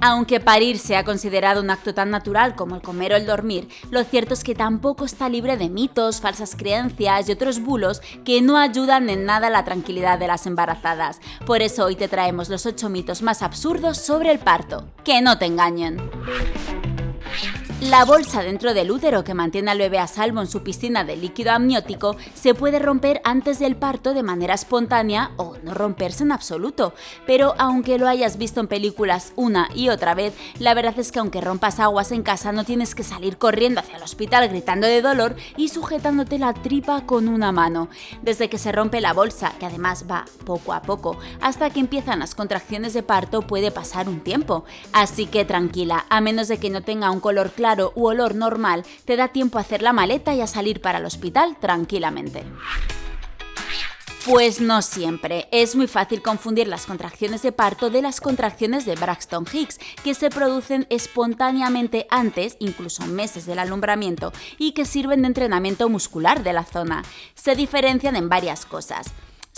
Aunque parir sea considerado un acto tan natural como el comer o el dormir, lo cierto es que tampoco está libre de mitos, falsas creencias y otros bulos que no ayudan en nada a la tranquilidad de las embarazadas. Por eso hoy te traemos los 8 mitos más absurdos sobre el parto. Que no te engañen. La bolsa dentro del útero que mantiene al bebé a salvo en su piscina de líquido amniótico se puede romper antes del parto de manera espontánea o no romperse en absoluto. Pero aunque lo hayas visto en películas una y otra vez, la verdad es que aunque rompas aguas en casa no tienes que salir corriendo hacia el hospital gritando de dolor y sujetándote la tripa con una mano. Desde que se rompe la bolsa, que además va poco a poco, hasta que empiezan las contracciones de parto puede pasar un tiempo. Así que tranquila, a menos de que no tenga un color claro u olor normal, te da tiempo a hacer la maleta y a salir para el hospital tranquilamente. Pues no siempre. Es muy fácil confundir las contracciones de parto de las contracciones de Braxton Hicks, que se producen espontáneamente antes, incluso meses del alumbramiento, y que sirven de entrenamiento muscular de la zona. Se diferencian en varias cosas.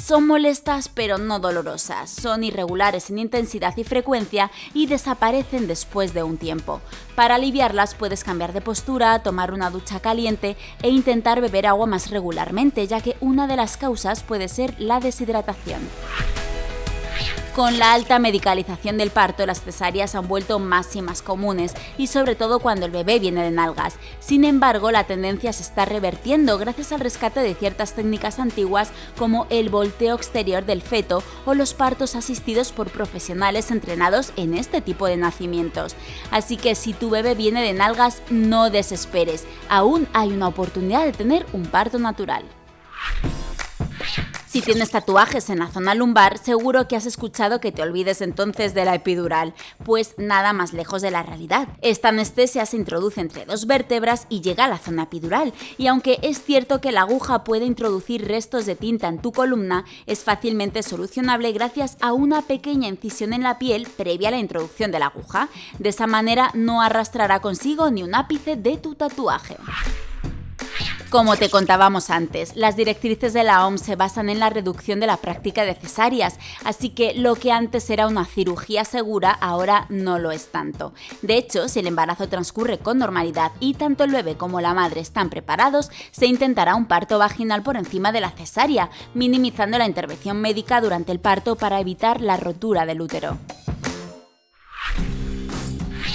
Son molestas pero no dolorosas, son irregulares en intensidad y frecuencia y desaparecen después de un tiempo. Para aliviarlas puedes cambiar de postura, tomar una ducha caliente e intentar beber agua más regularmente, ya que una de las causas puede ser la deshidratación. Con la alta medicalización del parto, las cesáreas han vuelto más y más comunes, y sobre todo cuando el bebé viene de nalgas. Sin embargo, la tendencia se está revertiendo gracias al rescate de ciertas técnicas antiguas como el volteo exterior del feto o los partos asistidos por profesionales entrenados en este tipo de nacimientos. Así que si tu bebé viene de nalgas, no desesperes, aún hay una oportunidad de tener un parto natural. Si tienes tatuajes en la zona lumbar, seguro que has escuchado que te olvides entonces de la epidural, pues nada más lejos de la realidad. Esta anestesia se introduce entre dos vértebras y llega a la zona epidural, y aunque es cierto que la aguja puede introducir restos de tinta en tu columna, es fácilmente solucionable gracias a una pequeña incisión en la piel previa a la introducción de la aguja. De esa manera no arrastrará consigo ni un ápice de tu tatuaje. Como te contábamos antes, las directrices de la OMS se basan en la reducción de la práctica de cesáreas, así que lo que antes era una cirugía segura ahora no lo es tanto. De hecho, si el embarazo transcurre con normalidad y tanto el bebé como la madre están preparados, se intentará un parto vaginal por encima de la cesárea, minimizando la intervención médica durante el parto para evitar la rotura del útero.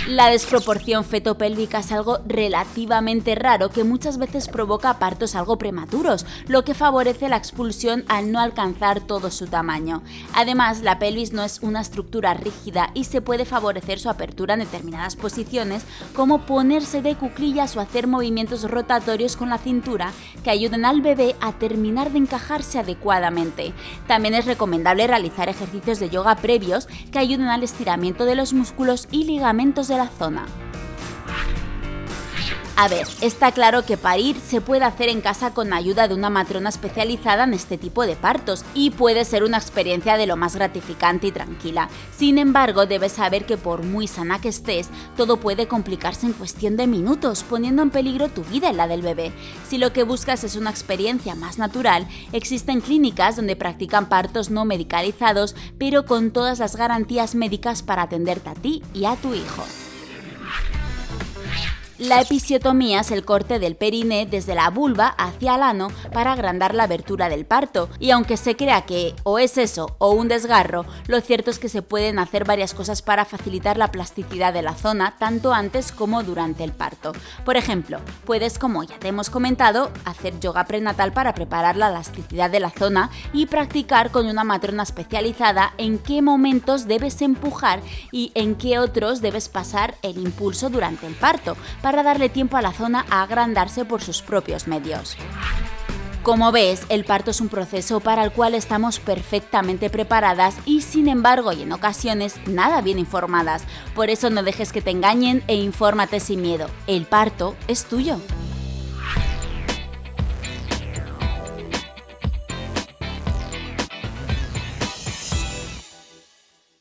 La desproporción fetopélvica es algo relativamente raro que muchas veces provoca partos algo prematuros, lo que favorece la expulsión al no alcanzar todo su tamaño. Además, la pelvis no es una estructura rígida y se puede favorecer su apertura en determinadas posiciones, como ponerse de cuclillas o hacer movimientos rotatorios con la cintura que ayuden al bebé a terminar de encajarse adecuadamente. También es recomendable realizar ejercicios de yoga previos que ayuden al estiramiento de los músculos y ligamentos la zona. A ver, está claro que parir se puede hacer en casa con ayuda de una matrona especializada en este tipo de partos y puede ser una experiencia de lo más gratificante y tranquila. Sin embargo, debes saber que por muy sana que estés, todo puede complicarse en cuestión de minutos, poniendo en peligro tu vida y la del bebé. Si lo que buscas es una experiencia más natural, existen clínicas donde practican partos no medicalizados, pero con todas las garantías médicas para atenderte a ti y a tu hijo. La episiotomía es el corte del periné desde la vulva hacia el ano para agrandar la abertura del parto, y aunque se crea que o es eso o un desgarro, lo cierto es que se pueden hacer varias cosas para facilitar la plasticidad de la zona tanto antes como durante el parto. Por ejemplo, puedes, como ya te hemos comentado, hacer yoga prenatal para preparar la elasticidad de la zona y practicar con una matrona especializada en qué momentos debes empujar y en qué otros debes pasar el impulso durante el parto para darle tiempo a la zona a agrandarse por sus propios medios. Como ves, el parto es un proceso para el cual estamos perfectamente preparadas y sin embargo y en ocasiones nada bien informadas. Por eso no dejes que te engañen e infórmate sin miedo. El parto es tuyo.